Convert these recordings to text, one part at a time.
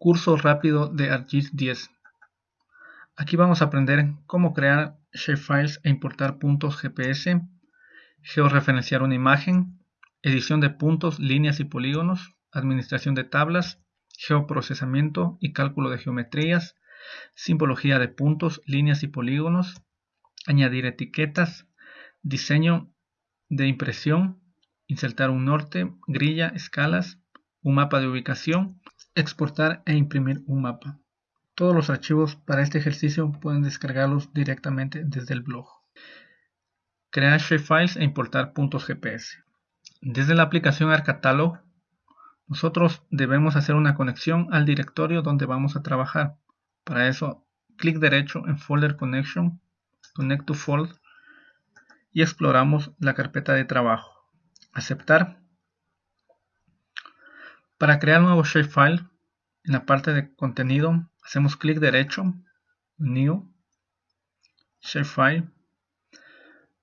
Curso rápido de ArcGIS 10. Aquí vamos a aprender cómo crear shapefiles e importar puntos GPS, georreferenciar una imagen, edición de puntos, líneas y polígonos, administración de tablas, geoprocesamiento y cálculo de geometrías, simbología de puntos, líneas y polígonos, añadir etiquetas, diseño de impresión, insertar un norte, grilla, escalas, un mapa de ubicación, exportar e imprimir un mapa. Todos los archivos para este ejercicio pueden descargarlos directamente desde el blog. Crear shapefiles e importar puntos GPS. Desde la aplicación ArcCatalog, nosotros debemos hacer una conexión al directorio donde vamos a trabajar. Para eso, clic derecho en Folder Connection, Connect to Folder y exploramos la carpeta de trabajo. Aceptar para crear nuevo shapefile, en la parte de contenido hacemos clic derecho, New, Shapefile.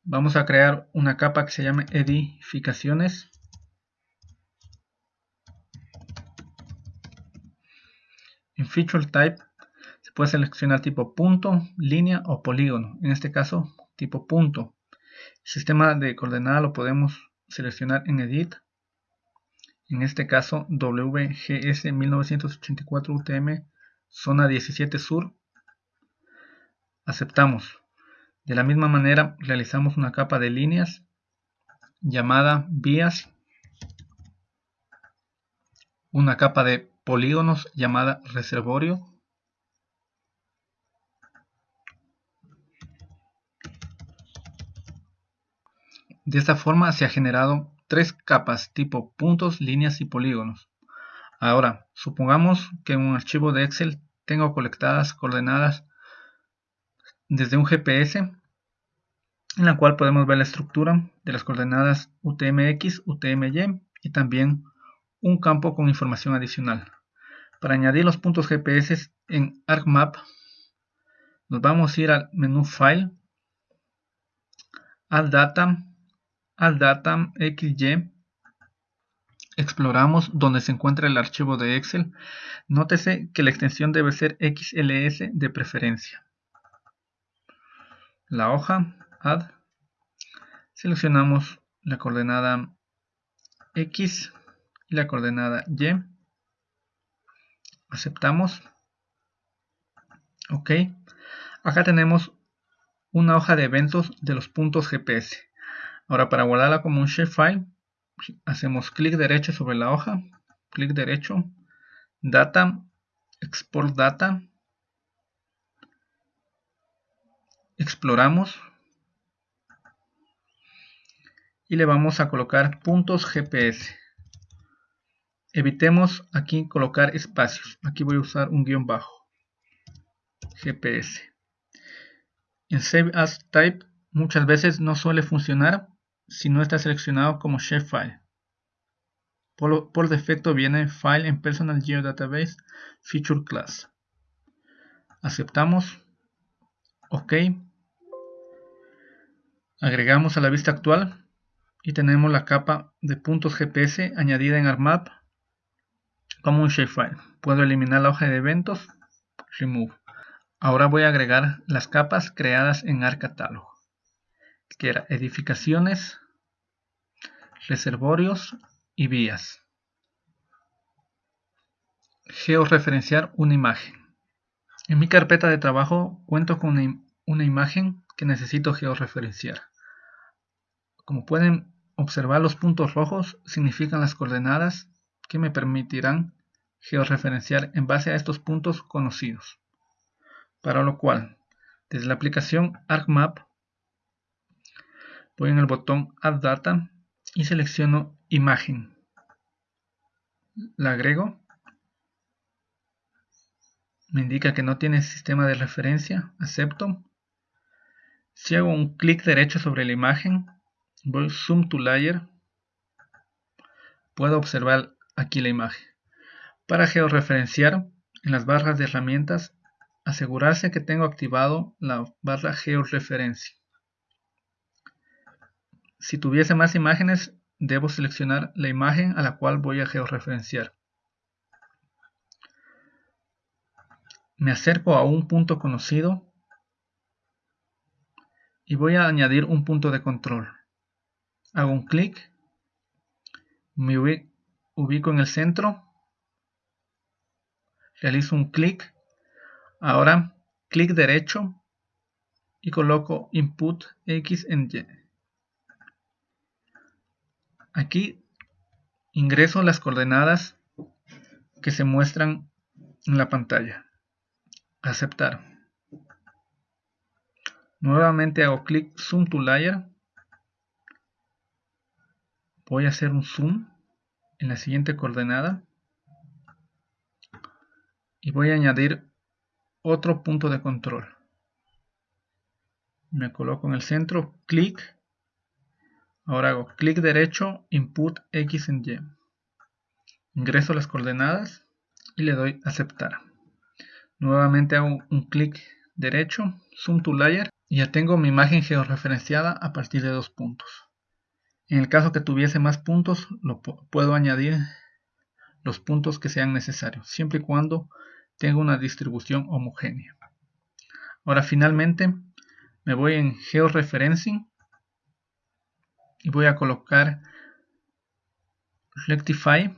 Vamos a crear una capa que se llame Edificaciones. En Feature Type se puede seleccionar tipo punto, línea o polígono. En este caso, tipo punto. sistema de coordenada lo podemos seleccionar en Edit en este caso WGS 1984 UTM zona 17 sur. Aceptamos. De la misma manera realizamos una capa de líneas llamada vías. Una capa de polígonos llamada reservorio. De esta forma se ha generado tres capas tipo puntos, líneas y polígonos. Ahora, supongamos que en un archivo de Excel tengo colectadas coordenadas desde un GPS en la cual podemos ver la estructura de las coordenadas UTMX, UTMY y también un campo con información adicional. Para añadir los puntos GPS en ArcMap, nos vamos a ir al menú File, Add Data, al Data XY exploramos donde se encuentra el archivo de Excel. Nótese que la extensión debe ser XLS de preferencia. La hoja Add. Seleccionamos la coordenada X y la coordenada Y. Aceptamos. Ok. Acá tenemos una hoja de eventos de los puntos GPS. Ahora para guardarla como un shapefile, hacemos clic derecho sobre la hoja, clic derecho, data, export data, exploramos y le vamos a colocar puntos GPS. Evitemos aquí colocar espacios. Aquí voy a usar un guion bajo. GPS. En Save As Type muchas veces no suele funcionar si no está seleccionado como shapefile. Por, defecto viene File en Personal Geodatabase Feature Class. Aceptamos. OK. Agregamos a la vista actual y tenemos la capa de puntos GPS añadida en ArcMap como un shapefile. Puedo eliminar la hoja de eventos. Remove. Ahora voy a agregar las capas creadas en ArcCatalog que era edificaciones, reservorios y vías. Georreferenciar una imagen. En mi carpeta de trabajo cuento con una, imagen que necesito georreferenciar. Como pueden observar los puntos rojos significan las coordenadas que me permitirán georreferenciar en base a estos puntos conocidos. Para lo cual, desde la aplicación ArcMap voy en el botón Add Data y selecciono Imagen. La agrego. Me indica que no tiene sistema de referencia. Acepto. Si hago un clic derecho sobre la imagen, voy Zoom to Layer, puedo observar aquí la imagen. Para georreferenciar, en las barras de herramientas, asegurarse que tengo activado la barra georreferencia. Si tuviese más imágenes, debo seleccionar la imagen a la cual voy a georreferenciar. me acerco a un punto conocido y voy a añadir un punto de control. Hago un clic, me ubico en el centro, realizo un clic, ahora clic derecho y coloco input X en Y. Aquí ingreso las coordenadas que se muestran en la pantalla. Aceptar. Nuevamente hago clic Zoom to Layer. Voy a hacer un zoom en la siguiente coordenada. Y voy a añadir otro punto de control. Me coloco en el centro, clic. Ahora hago clic derecho, input X en Y. Ingreso las coordenadas y le doy aceptar. Nuevamente hago un clic derecho, zoom to layer y ya tengo mi imagen georreferenciada a partir de dos puntos. En el caso que tuviese más puntos, lo puedo añadir los puntos que sean necesarios, siempre y cuando tenga una distribución homogénea. Ahora finalmente me voy en georeferencing y voy a colocar rectify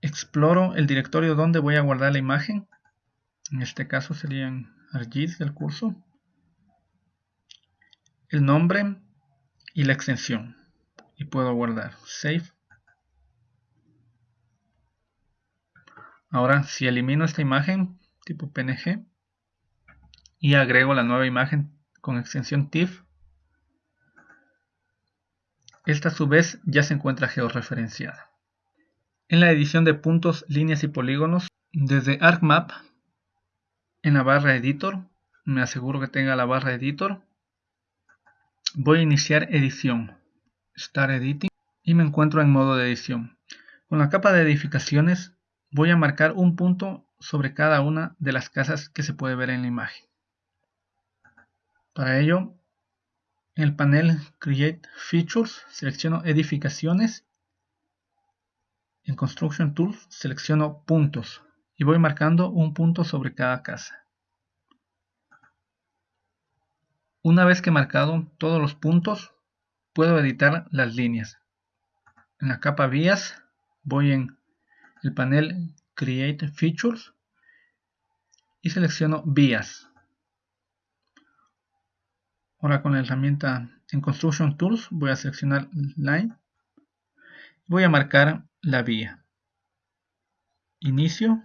exploro el directorio donde voy a guardar la imagen. En este caso serían ArcGIS del curso el nombre y la extensión. Y puedo guardar save. Ahora si elimino esta imagen tipo png y agrego la nueva imagen con extensión TIFF esta a su vez ya se encuentra georreferenciada en la edición de puntos, líneas y polígonos, desde ArcMap, en la barra Editor, me aseguro que tenga la barra Editor, voy a iniciar edición, Start Editing, y me encuentro en modo de edición. Con la capa de edificaciones voy a marcar un punto sobre cada una de las casas que se puede ver en la imagen. Para ello, en el panel Create Features selecciono edificaciones en Construction Tools selecciono puntos y voy marcando un punto sobre cada casa. Una vez que he marcado todos los puntos, puedo editar las líneas. En la capa Vías voy en el panel Create Features y selecciono Vías. Ahora con la herramienta en Construction Tools voy a seleccionar Line. Voy a marcar la vía. Inicio.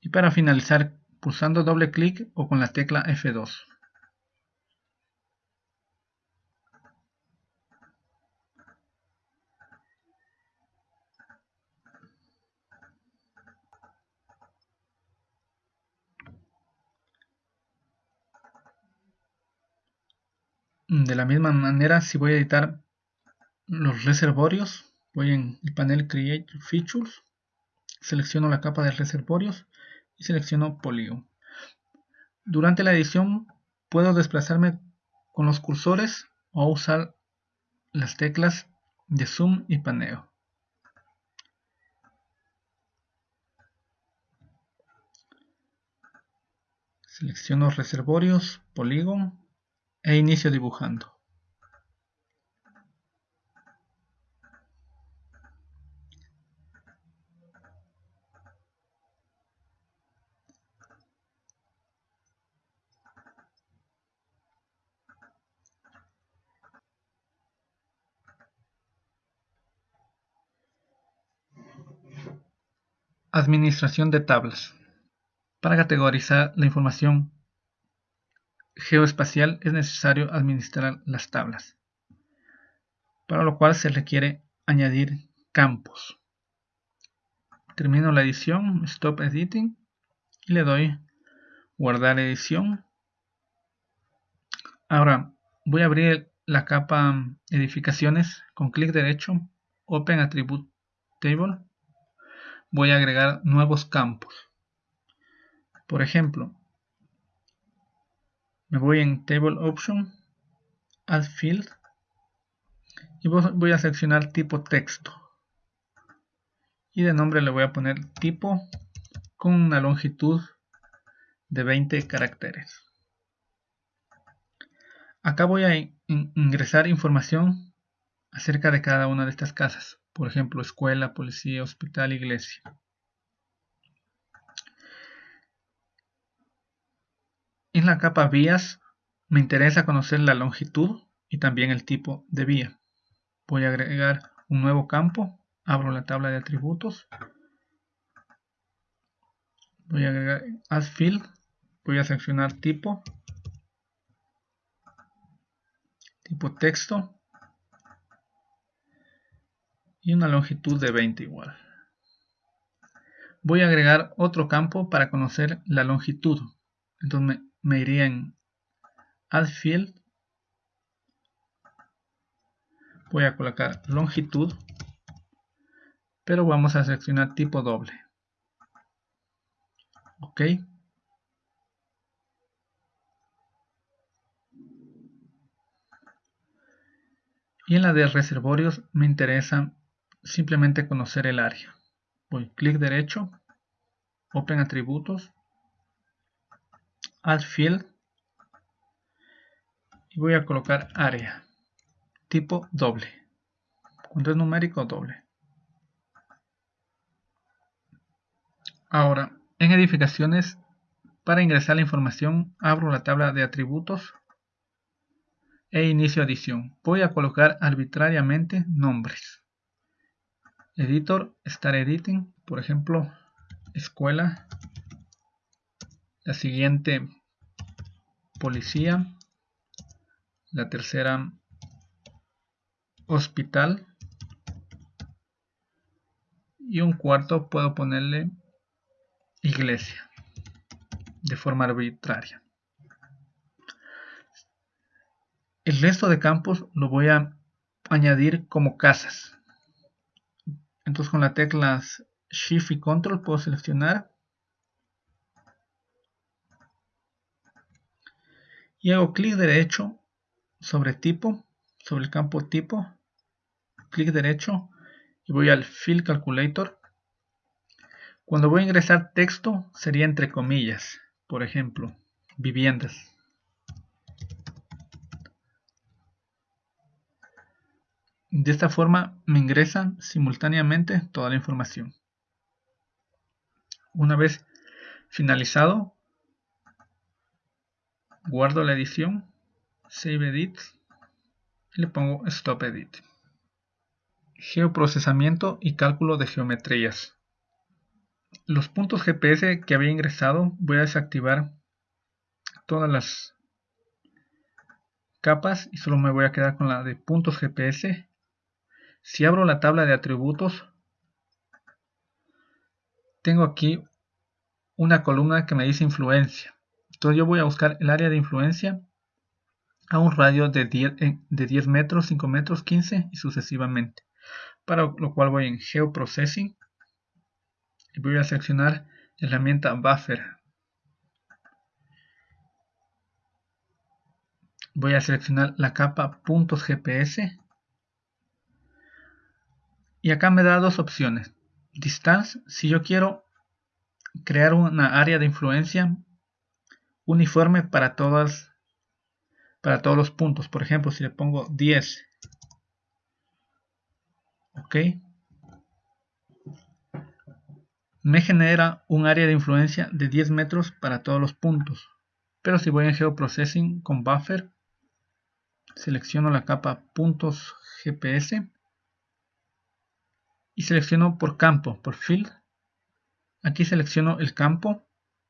Y para finalizar pulsando doble clic o con la tecla F2. De la misma manera, si voy a editar los reservorios, voy en el panel Create Features, selecciono la capa de reservorios y selecciono Polygon. Durante la edición puedo desplazarme con los cursores o usar las teclas de zoom y paneo. Selecciono reservorios, Polygon e inicio dibujando. Administración de tablas. Para categorizar la información geoespacial es necesario administrar las tablas, para lo cual se requiere añadir campos. Termino la edición, Stop Editing, y le doy Guardar edición. Ahora voy a abrir la capa Edificaciones con clic derecho, Open Attribute Table. Voy a agregar nuevos campos. Por ejemplo, me voy en Table Option, Add Field y voy a seleccionar tipo texto. Y de nombre le voy a poner tipo con una longitud de 20 caracteres. Acá voy a ingresar información acerca de cada una de estas casas. Por ejemplo escuela, policía, hospital, iglesia la capa vías me interesa conocer la longitud y también el tipo de vía. Voy a agregar un nuevo campo abro la tabla de atributos. Voy a agregar add field voy a seleccionar tipo tipo texto y una longitud de 20 igual. Voy a agregar otro campo para conocer la longitud. Entonces me, iría en add field voy a colocar longitud pero vamos a seleccionar tipo doble ok. Y en la de reservorios me interesa simplemente conocer el área. Voy clic derecho open atributos add field y voy a colocar área tipo doble. Cuando es numérico, doble. Ahora, en edificaciones, para ingresar la información, abro la tabla de atributos e inicio adición. Voy a colocar arbitrariamente nombres. Editor, Start Editing, por ejemplo, escuela. La siguiente, policía. La tercera, hospital. Y un cuarto puedo ponerle iglesia de forma arbitraria. El resto de campos lo voy a añadir como casas. Entonces con la teclas shift y control puedo seleccionar y hago clic derecho sobre tipo sobre el campo tipo clic derecho y voy al Fill Calculator. Cuando voy a ingresar texto sería entre comillas, por ejemplo, viviendas. De esta forma me ingresan simultáneamente toda la información. Una vez finalizado, guardo la edición, Save Edit y le pongo Stop Edit. Geoprocesamiento y cálculo de geometrías. Los puntos GPS que había ingresado voy a desactivar todas las capas y solo me voy a quedar con la de puntos GPS. Si abro la tabla de atributos, tengo aquí una columna que me dice influencia. Entonces yo voy a buscar el área de influencia a un radio de 10, de 10 metros, 5 metros, 15 y sucesivamente para lo cual voy en Geoprocessing y voy a seleccionar la herramienta Buffer. Voy a seleccionar la capa puntos GPS y acá me da dos opciones. Distance, si yo quiero crear una área de influencia uniforme para todas para todos los puntos. Por ejemplo, si le pongo 10 ok me genera un área de influencia de 10 metros para todos los puntos. Pero si voy en geoprocessing con buffer selecciono la capa puntos GPS y selecciono por campo, por field. Aquí selecciono el campo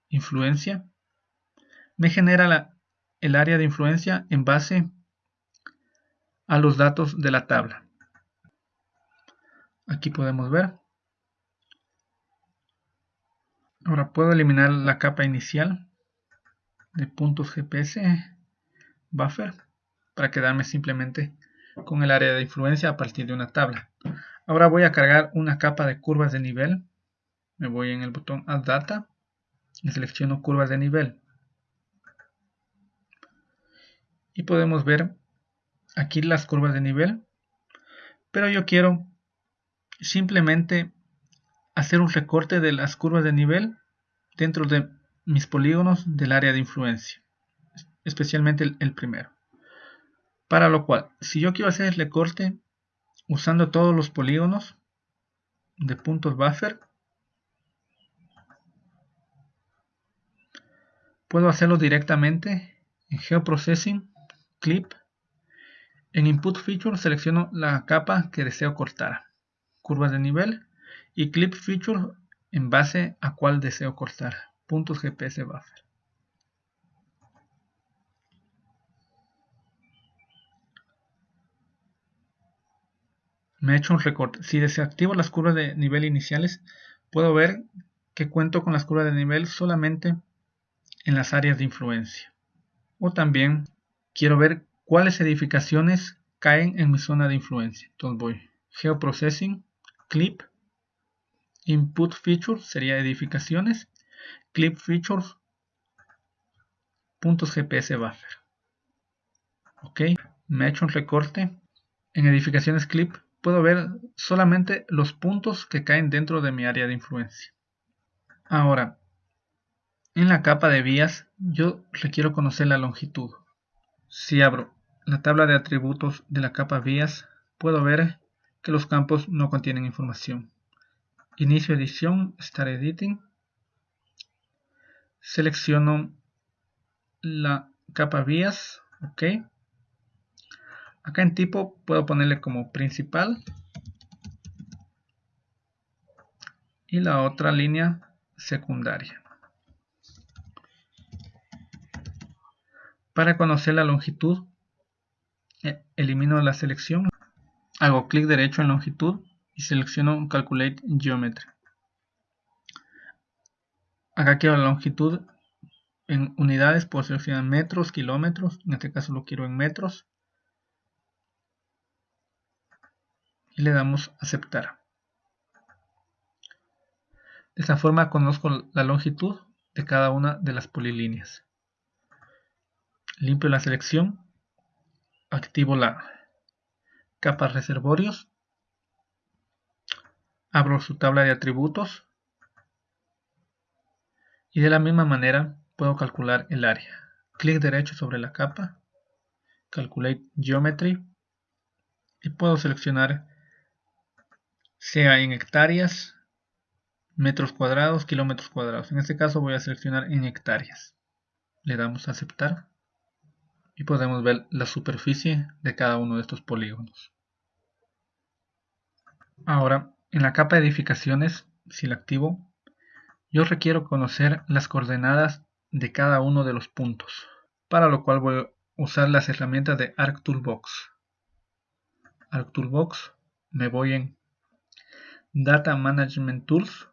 influencia me genera el área de influencia en base a los datos de la tabla. Aquí podemos ver. Ahora puedo eliminar la capa inicial de puntos GPS buffer para quedarme simplemente con el área de influencia a partir de una tabla. Ahora voy a cargar una capa de curvas de nivel. Me voy en el botón add data y selecciono curvas de nivel y podemos ver aquí las curvas de nivel pero yo quiero simplemente hacer un recorte de las curvas de nivel dentro de mis polígonos del área de influencia, especialmente el, primero. Para lo cual, si yo quiero hacer el recorte usando todos los polígonos de puntos buffer, puedo hacerlo directamente en Geoprocessing, Clip. En Input Feature selecciono la capa que deseo cortar, curvas de nivel, y Clip Feature en base a cuál deseo cortar, puntos GPS Buffer. Me he hecho un recorte. Si desactivo las curvas de nivel iniciales, puedo ver que cuento con las curvas de nivel solamente en las áreas de influencia. O también quiero ver cuáles edificaciones caen en mi zona de influencia. Entonces voy Geoprocessing, Clip, Input Features sería edificaciones, Clip Features, puntos GPS Buffer. Ok, me he hecho un recorte. En edificaciones Clip puedo ver solamente los puntos que caen dentro de mi área de influencia. Ahora, en la capa de vías, yo requiero conocer la longitud. Si abro la tabla de atributos de la capa vías, puedo ver que los campos no contienen información. Inicio edición, Start Editing. Selecciono la capa vías, ok. Acá en tipo puedo ponerle como principal y la otra línea secundaria. Para conocer la longitud, eh, elimino la selección, hago clic derecho en longitud y selecciono Calculate Geometry. Acá quiero la longitud en unidades, puedo seleccionar metros, kilómetros, en este caso lo quiero en metros. Y le damos aceptar. De esta forma conozco la longitud de cada una de las polilíneas limpio la selección, activo la capa reservorios, abro su tabla de atributos y de la misma manera puedo calcular el área. Clic derecho sobre la capa, Calculate Geometry y puedo seleccionar sea en hectáreas, metros cuadrados, kilómetros cuadrados. En este caso voy a seleccionar en hectáreas. Le damos a aceptar y podemos ver la superficie de cada uno de estos polígonos. Ahora, en la capa de edificaciones, si la activo, yo requiero conocer las coordenadas de cada uno de los puntos, para lo cual voy a usar las herramientas de ArcToolbox. ArcToolbox, me voy en Data Management Tools,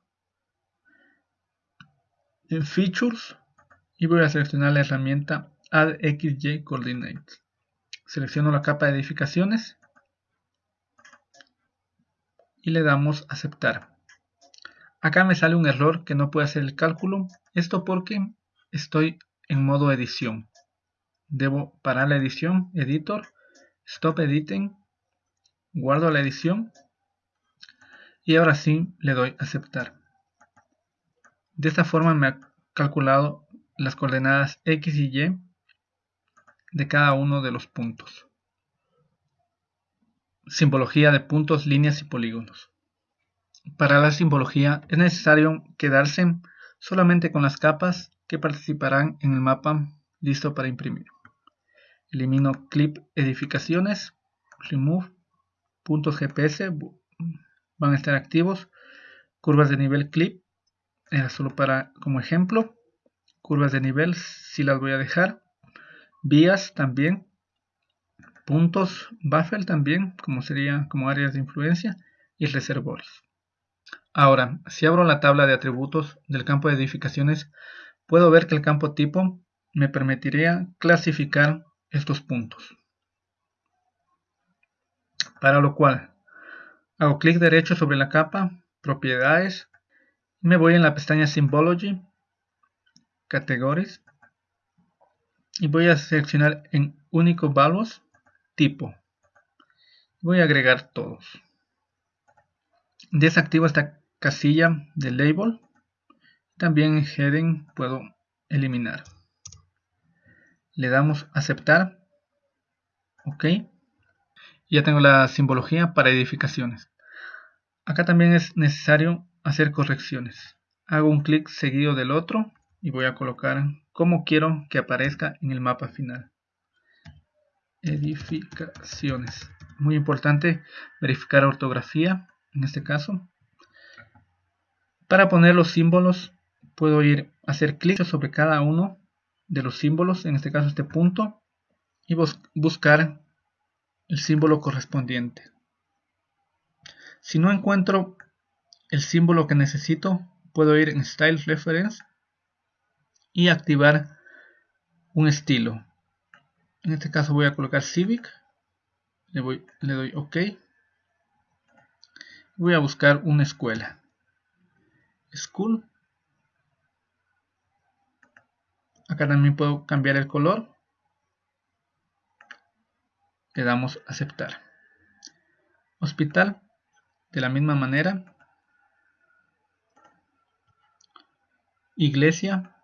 en Features, y voy a seleccionar la herramienta Add XY Coordinates. Selecciono la capa de edificaciones y le damos aceptar. Acá me sale un error que no puede hacer el cálculo. Esto porque estoy en modo edición. Debo parar la edición, editor, stop editing, guardo la edición y ahora sí le doy aceptar. De esta forma me ha calculado las coordenadas X y Y de cada uno de los puntos. Simbología de puntos, líneas y polígonos. Para la simbología es necesario quedarse solamente con las capas que participarán en el mapa listo para imprimir. Elimino clip edificaciones, remove, puntos GPS van a estar activos, curvas de nivel clip, solo para como ejemplo, curvas de nivel si las voy a dejar, vías también, puntos buffer también, como sería como áreas de influencia, y reservorios. Ahora, si abro la tabla de atributos del campo de edificaciones, puedo ver que el campo tipo me permitiría clasificar estos puntos. Para lo cual, hago clic derecho sobre la capa, propiedades, me voy en la pestaña Symbology, Categories, y voy a seleccionar en único values tipo Voy a agregar todos. Desactivo esta casilla de label. También en heading puedo eliminar. Le damos aceptar. Ok. Ya tengo la simbología para edificaciones. Acá también es necesario hacer correcciones. Hago un clic seguido del otro y voy a colocar como quiero que aparezca en el mapa final. Edificaciones. Muy importante verificar ortografía en este caso. Para poner los símbolos puedo ir a hacer clic sobre cada uno de los símbolos, en este caso este punto, y buscar el símbolo correspondiente. Si no encuentro el símbolo que necesito, puedo ir en Style Reference y activar un estilo. En este caso voy a colocar Civic, le, voy, le doy OK. Voy a buscar una escuela. School. Acá también puedo cambiar el color. Le damos aceptar. Hospital de la misma manera, iglesia,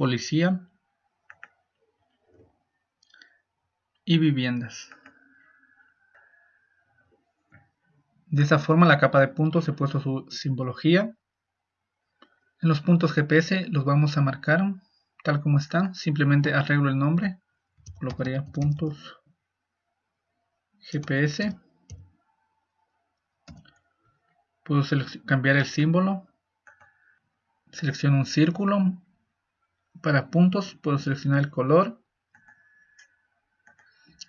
policía y viviendas. De esta forma la capa de puntos he puesto su simbología. En los puntos GPS los vamos a marcar tal como están. Simplemente arreglo el nombre. Colocaría puntos GPS. Puedo cambiar el símbolo. Selecciono un círculo. Para puntos puedo seleccionar el color,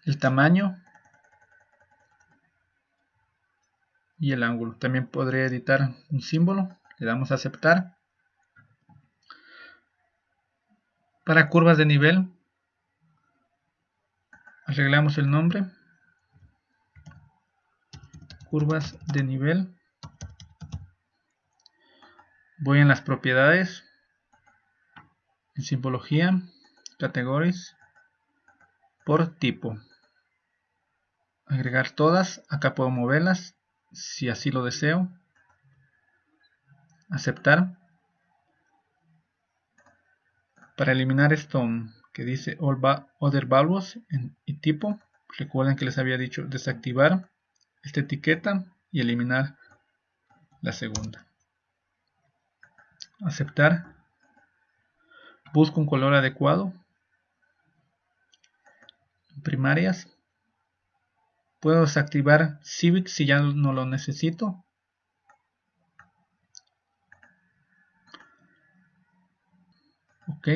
el tamaño y el ángulo. También podré editar un símbolo. Le damos a aceptar. Para curvas de nivel, arreglamos el nombre curvas de nivel voy en las propiedades en simbología categories por tipo agregar todas acá puedo moverlas si así lo deseo aceptar para eliminar esto que dice all other values y tipo recuerden que les había dicho desactivar esta etiqueta y eliminar la segunda. Aceptar. Busco un color adecuado. Primarias. Puedo desactivar Civic si ya no lo necesito. Ok.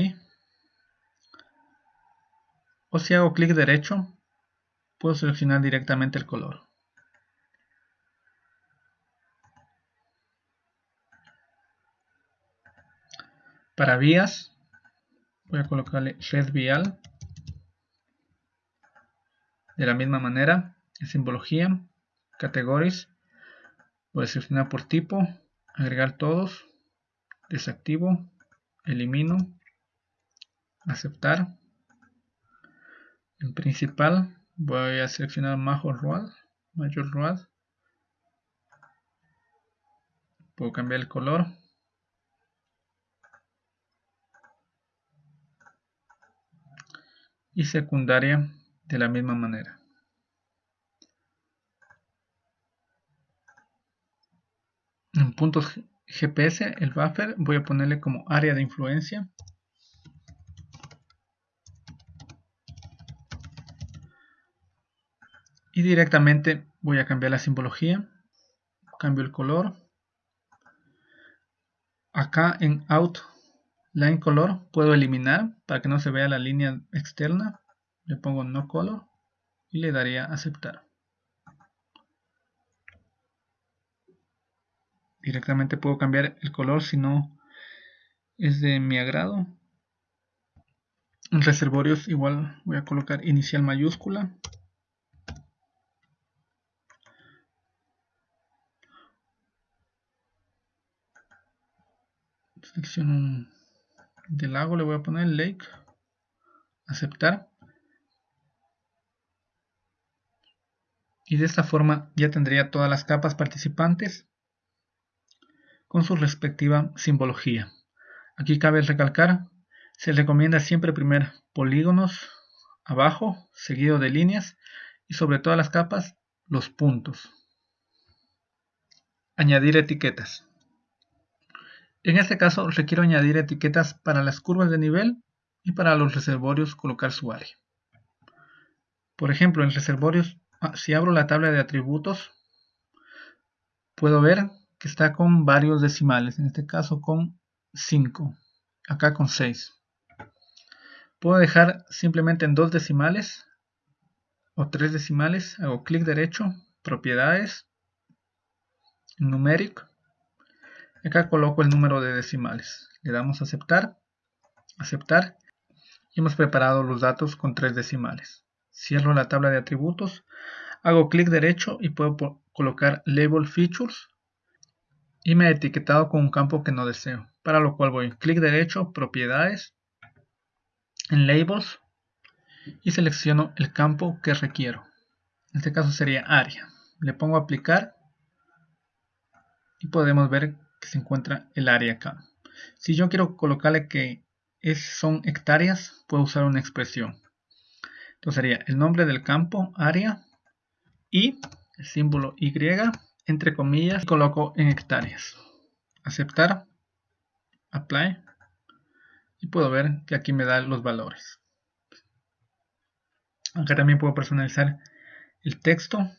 O si hago clic derecho, puedo seleccionar directamente el color. Para vías, voy a colocarle red vial. De la misma manera, simbología, categories, voy a seleccionar por tipo, agregar todos, desactivo, elimino, aceptar. En principal, voy a seleccionar Major Road, Major Road. Puedo cambiar el color y secundaria de la misma manera. En puntos GPS, el buffer, voy a ponerle como área de influencia. Y directamente voy a cambiar la simbología. Cambio el color. Acá en Out Line Color puedo eliminar para que no se vea la línea externa. Le pongo No Color y le daría Aceptar. Directamente puedo cambiar el color si no es de mi agrado. En reservorios igual voy a colocar inicial mayúscula. Selecciono del lago le voy a poner lake aceptar y de esta forma ya tendría todas las capas participantes con su respectiva simbología. Aquí cabe recalcar, se recomienda siempre primer polígonos abajo, seguido de líneas y sobre todas las capas los puntos. Añadir etiquetas. En este caso requiero añadir etiquetas para las curvas de nivel y para los reservorios colocar su área. Por ejemplo, en reservorios, ah, si abro la tabla de atributos, puedo ver que está con varios decimales, en este caso con 5, acá con 6. Puedo dejar simplemente en dos decimales o tres decimales, hago clic derecho, propiedades, numeric, acá coloco el número de decimales, le damos a aceptar, aceptar y hemos preparado los datos con tres decimales. Cierro la tabla de atributos, hago clic derecho y puedo colocar Label Features y me ha etiquetado con un campo que no deseo, para lo cual voy clic derecho, Propiedades, en Labels y selecciono el campo que requiero. En este caso sería área. Le pongo aplicar y podemos ver se encuentra el área acá. Si yo quiero colocarle que es, son hectáreas, puedo usar una expresión. Entonces sería el nombre del campo, área, y el símbolo Y, entre comillas, y coloco en hectáreas. Aceptar, apply, y puedo ver que aquí me da los valores. Acá también puedo personalizar el texto,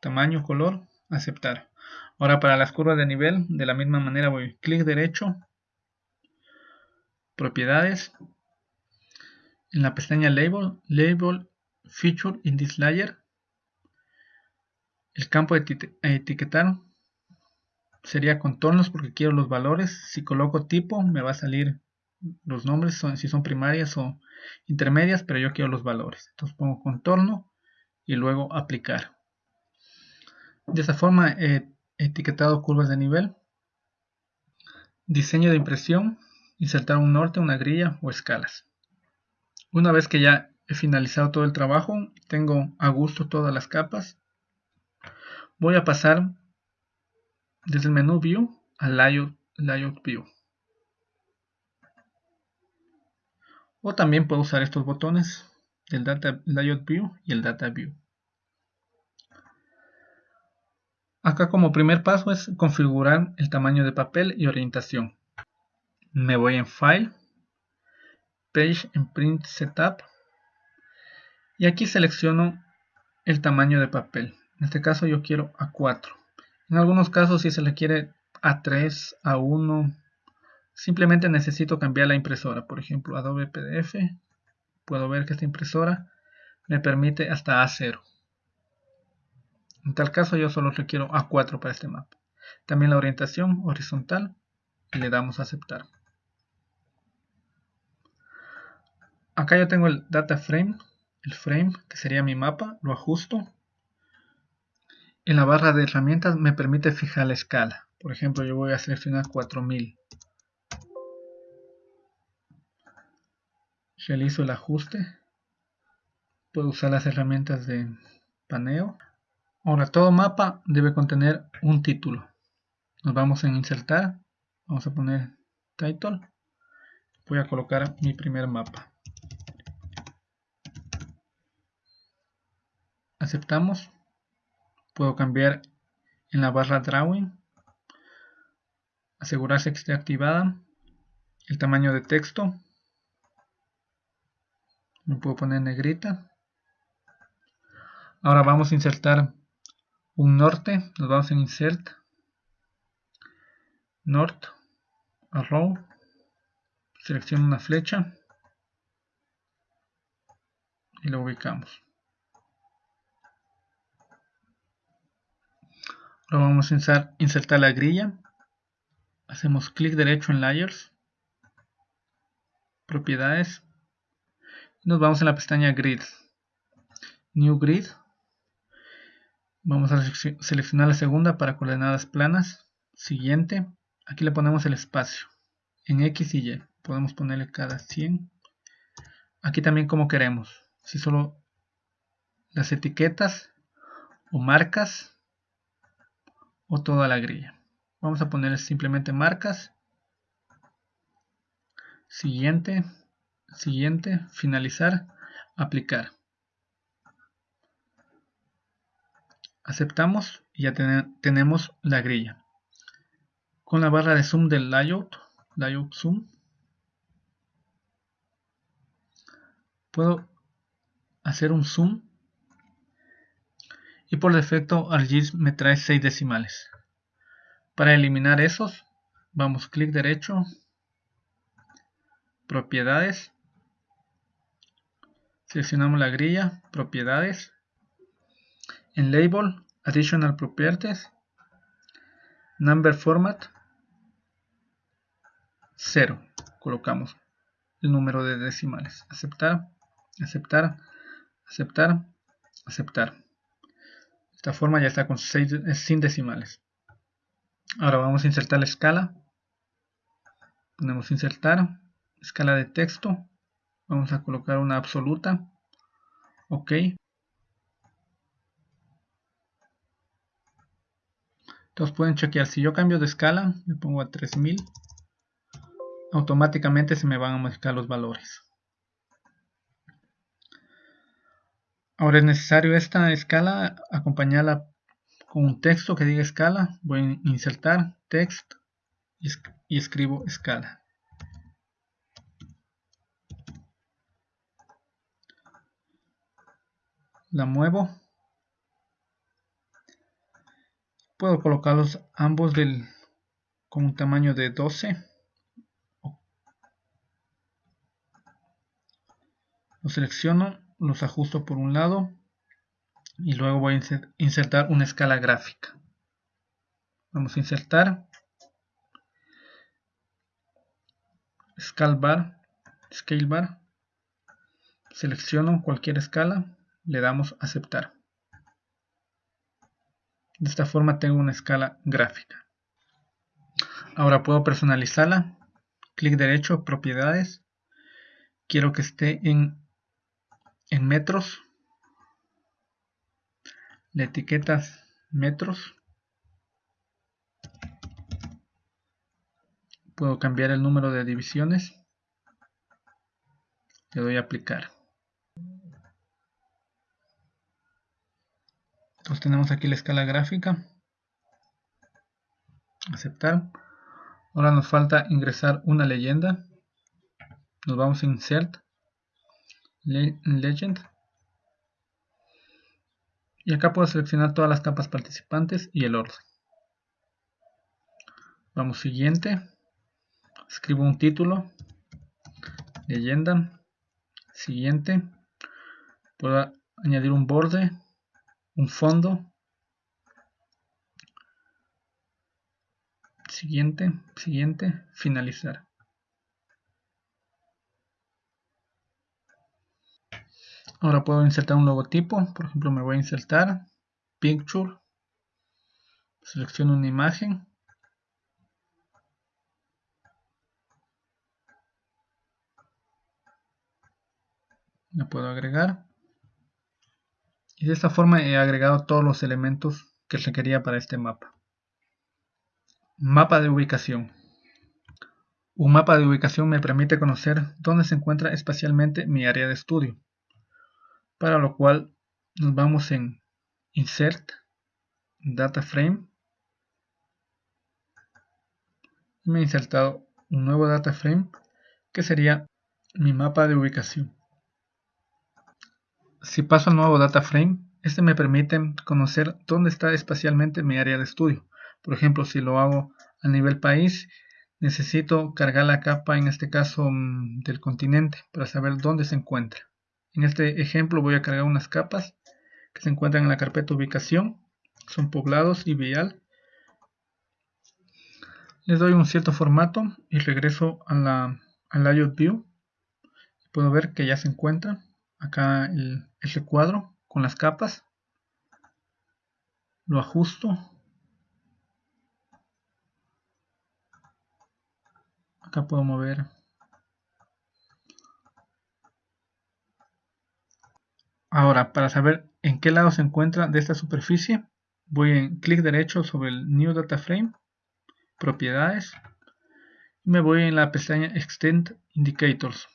tamaño, color, aceptar. Ahora para las curvas de nivel, de la misma manera voy clic derecho, propiedades, en la pestaña Label, Label Feature in this layer, el campo de etiquetar sería contornos porque quiero los valores. Si coloco tipo me va a salir los nombres si son primarias o intermedias, pero yo quiero los valores. Entonces pongo contorno y luego aplicar. De esta forma he etiquetado curvas de nivel. Diseño de impresión, insertar un norte, una grilla o escalas. Una vez que ya he finalizado todo el trabajo, tengo a gusto todas las capas, voy a pasar desde el menú View al Layout, layout View. O también puedo usar estos botones, el Data Layout View y el Data View. Acá como primer paso es configurar el tamaño de papel y orientación. Me voy en File, Page en Print Setup y aquí selecciono el tamaño de papel. En este caso yo quiero A4. En algunos casos si se le quiere A3, A1, simplemente necesito cambiar la impresora. Por ejemplo, Adobe PDF. Puedo ver que esta impresora me permite hasta A0. En tal caso yo solo requiero A4 para este mapa. También la orientación horizontal y le damos a aceptar. acá yo tengo el data frame, el frame que sería mi mapa, lo ajusto. En la barra de herramientas me permite fijar la escala. Por ejemplo, yo voy a seleccionar 4000. Realizo el ajuste. Puedo usar las herramientas de paneo. Ahora, todo mapa debe contener un título. Nos vamos en insertar. Vamos a poner title. Voy a colocar mi primer mapa. aceptamos puedo cambiar en la barra drawing asegurarse que esté activada el tamaño de texto me puedo poner negrita ahora vamos a insertar un norte nos vamos en insert north arrow selecciono una flecha y lo ubicamos Ahora vamos a insertar la grilla. Hacemos clic derecho en Layers. Propiedades. Nos vamos en la pestaña Grid. New Grid. Vamos a seleccionar la segunda para coordenadas planas. Siguiente. Aquí le ponemos el espacio. En X y Y. Podemos ponerle cada 100. Aquí también como queremos. Si solo las etiquetas o marcas o toda la grilla. Vamos a poner simplemente marcas. Siguiente, siguiente, finalizar, aplicar. Aceptamos y ya tenemos la grilla. Con la barra de zoom del layout, layout zoom, puedo hacer un zoom y por defecto ArcGIS me trae 6 decimales. Para eliminar esos, vamos clic derecho, propiedades, seleccionamos la grilla, propiedades, en label, additional properties, number format, 0, colocamos el número de decimales, aceptar, aceptar, aceptar, aceptar. Esta forma ya está con 6 sin decimales. Ahora vamos a insertar la escala. Ponemos insertar, escala de texto. Vamos a colocar una absoluta. Ok. Entonces pueden chequear, si yo cambio de escala, le pongo a 3000, automáticamente se me van a modificar los valores. Ahora es necesario esta escala acompañarla con un texto que diga escala, voy a insertar text y, escribo escala. La muevo. Puedo colocarlos ambos del, con un tamaño de 12. Los selecciono, los ajusto por un lado y luego voy a insertar una escala gráfica. Vamos a insertar scale bar, scale bar. Selecciono cualquier escala, le damos aceptar. De esta forma tengo una escala gráfica. Ahora puedo personalizarla. Clic derecho, propiedades. Quiero que esté en, en metros la etiquetas metros. Puedo cambiar el número de divisiones. Le doy a aplicar. Entonces tenemos aquí la escala gráfica. Aceptar. Ahora nos falta ingresar una leyenda. Nos vamos a Insert. Legend. Y acá puedo seleccionar todas las capas participantes y el orden. Vamos siguiente. Escribo un título. Leyenda. Siguiente. Puedo añadir un borde. Un fondo. Siguiente. Siguiente. Finalizar. Ahora puedo insertar un logotipo. Por ejemplo, me voy a insertar Picture. Selecciono una imagen. La puedo agregar. Y de esta forma he agregado todos los elementos que requería para este mapa. Mapa de ubicación. Un mapa de ubicación me permite conocer dónde se encuentra espacialmente mi área de estudio para lo cual nos vamos en Insert, Data Frame me he insertado un nuevo data frame que sería mi mapa de ubicación. Si paso al nuevo data frame, este me permite conocer dónde está espacialmente mi área de estudio. Por ejemplo, si lo hago a nivel país, necesito cargar la capa, en este caso mm, del continente, para saber dónde se encuentra. En este ejemplo voy a cargar unas capas que se encuentran en la carpeta ubicación. Son poblados y vial. Les doy un cierto formato y regreso a la, al layout view. Puedo ver que ya se encuentra acá el, ese cuadro con las capas. Lo ajusto. Acá puedo mover Ahora, para saber en qué lado se encuentra de esta superficie, voy en clic derecho sobre el New Data Frame, Propiedades, y me voy en la pestaña Extend Indicators.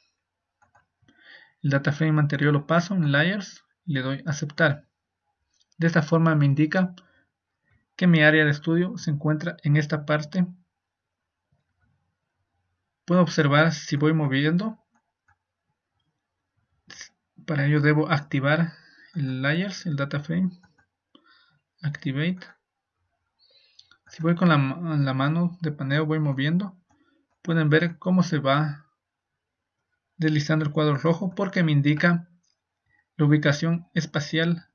El data frame anterior lo paso en Layers y le doy Aceptar. De esta forma me indica que mi área de estudio se encuentra en esta parte. Puedo observar si voy moviendo. Para ello debo activar el Layers, el data frame. Activate. Si voy con la, la mano de paneo voy moviendo. Pueden ver cómo se va deslizando el cuadro rojo porque me indica la ubicación espacial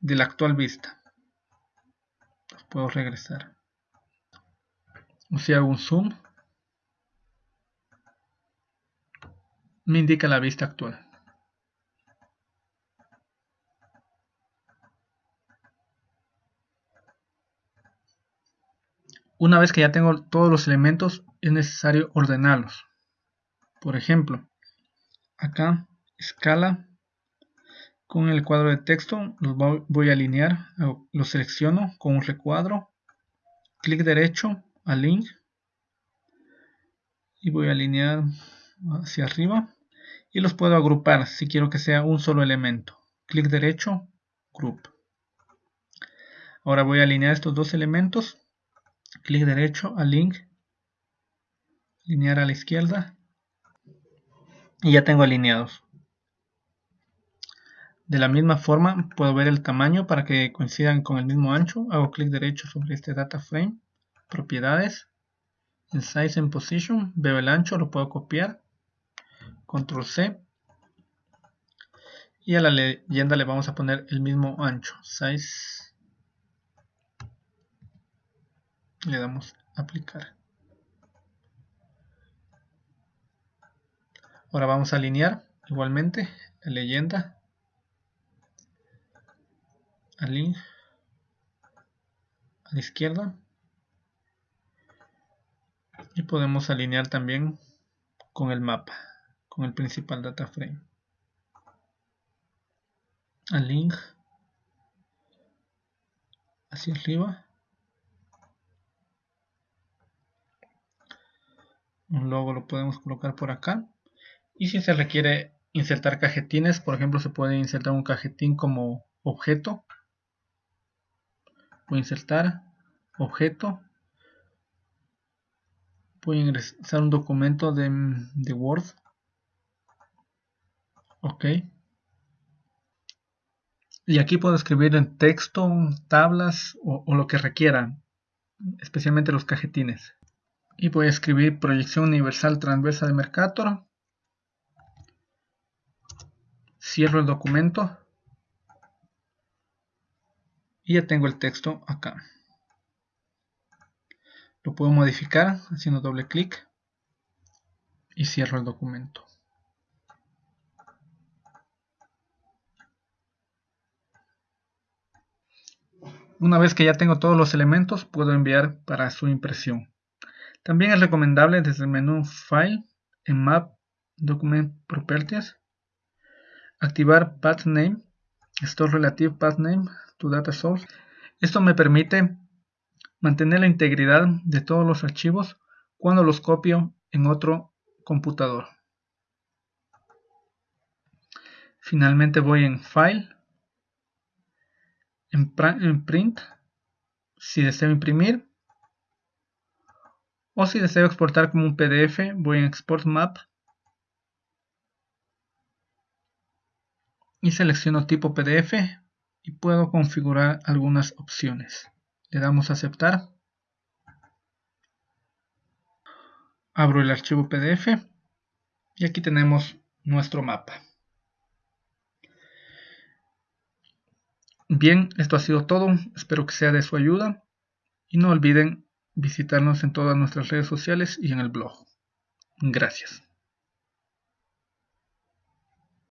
de la actual vista. puedo regresar. O si hago un zoom, me indica la vista actual. Una vez que ya tengo todos los elementos, es necesario ordenarlos. Por ejemplo, acá, escala, con el cuadro de texto los voy a alinear, lo selecciono con un recuadro, clic derecho, Align, y voy a alinear hacia arriba, y los puedo agrupar si quiero que sea un solo elemento. Clic derecho, Group. Ahora voy a alinear estos dos elementos, clic derecho, Align, alinear a la izquierda, y ya tengo alineados. De la misma forma puedo ver el tamaño para que coincidan con el mismo ancho. Hago clic derecho sobre este data frame, propiedades, en size and position, veo el ancho, lo puedo copiar, control C y a la leyenda le vamos a poner el mismo ancho, size, le damos aplicar. Ahora vamos a alinear igualmente la leyenda. Al a la izquierda. Y podemos alinear también con el mapa con el principal data frame. Al hacia arriba. Un logo lo podemos colocar por acá y si se requiere insertar cajetines por ejemplo se puede insertar un cajetín como objeto. A insertar objeto. A ingresar un documento de, Word. Ok. Y aquí puedo escribir en texto, tablas o, o lo que requieran especialmente los cajetines. Y voy a escribir proyección universal transversa de Mercator cierro el documento y ya tengo el texto acá. Lo puedo modificar haciendo doble clic y cierro el documento. Una vez que ya tengo todos los elementos, puedo enviar para su impresión. También es recomendable desde el menú File, en Map, Document Properties, activar Path Name, Store Relative Path Name to data source. Esto me permite mantener la integridad de todos los archivos cuando los copio en otro computador. Finalmente voy en File, en, Print, si deseo imprimir, o si deseo exportar como un PDF, voy en Export Map y selecciono tipo PDF y puedo configurar algunas opciones. Le damos a aceptar. Abro el archivo PDF y aquí tenemos nuestro mapa. Bien, esto ha sido todo. Espero que sea de su ayuda. Y no olviden visitarnos en todas nuestras redes sociales y en el blog. Gracias.